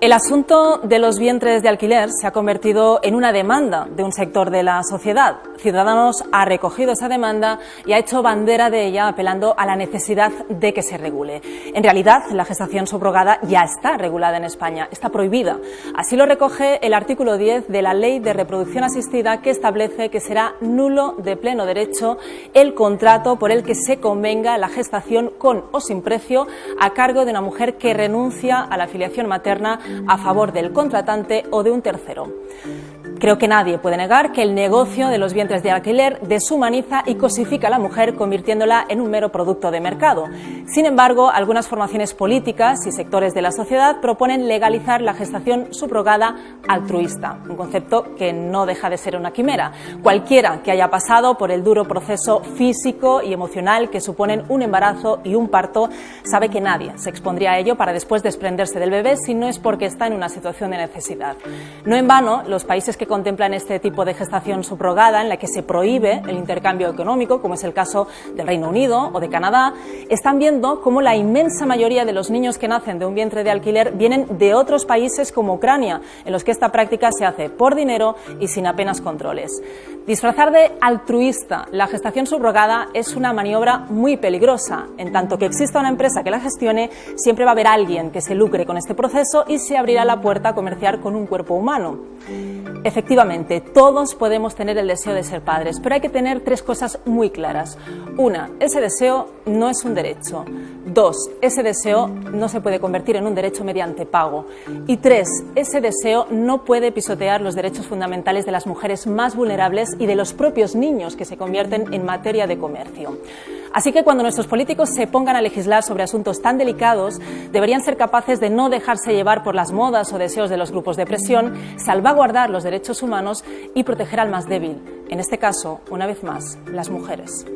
El asunto de los vientres de alquiler se ha convertido en una demanda de un sector de la sociedad. Ciudadanos ha recogido esa demanda y ha hecho bandera de ella apelando a la necesidad de que se regule. En realidad, la gestación subrogada ya está regulada en España, está prohibida. Así lo recoge el artículo 10 de la Ley de Reproducción Asistida que establece que será nulo de pleno derecho el contrato por el que se convenga la gestación con o sin precio a cargo de una mujer que renuncia a la afiliación materna a favor del contratante o de un tercero. Creo que nadie puede negar que el negocio de los vientres de alquiler deshumaniza y cosifica a la mujer convirtiéndola en un mero producto de mercado. Sin embargo, algunas formaciones políticas y sectores de la sociedad proponen legalizar la gestación subrogada altruista, un concepto que no deja de ser una quimera. Cualquiera que haya pasado por el duro proceso físico y emocional que suponen un embarazo y un parto sabe que nadie se expondría a ello para después desprenderse del bebé si no es porque está en una situación de necesidad. No en vano, los países que contemplan este tipo de gestación subrogada, en la que se prohíbe el intercambio económico, como es el caso del Reino Unido o de Canadá, están viendo cómo la inmensa mayoría de los niños que nacen de un vientre de alquiler vienen de otros países como Ucrania, en los que esta práctica se hace por dinero y sin apenas controles. Disfrazar de altruista la gestación subrogada es una maniobra muy peligrosa. En tanto que exista una empresa que la gestione, siempre va a haber alguien que se lucre con este proceso y se abrirá la puerta a comerciar con un cuerpo humano. Efectivamente, todos podemos tener el deseo de ser padres, pero hay que tener tres cosas muy claras. Una, ese deseo no es un derecho. Dos, ese deseo no se puede convertir en un derecho mediante pago. Y tres, ese deseo no puede pisotear los derechos fundamentales de las mujeres más vulnerables y de los propios niños que se convierten en materia de comercio. Así que cuando nuestros políticos se pongan a legislar sobre asuntos tan delicados, deberían ser capaces de no dejarse llevar por las modas o deseos de los grupos de presión, salvaguardar los derechos humanos y proteger al más débil, en este caso, una vez más, las mujeres.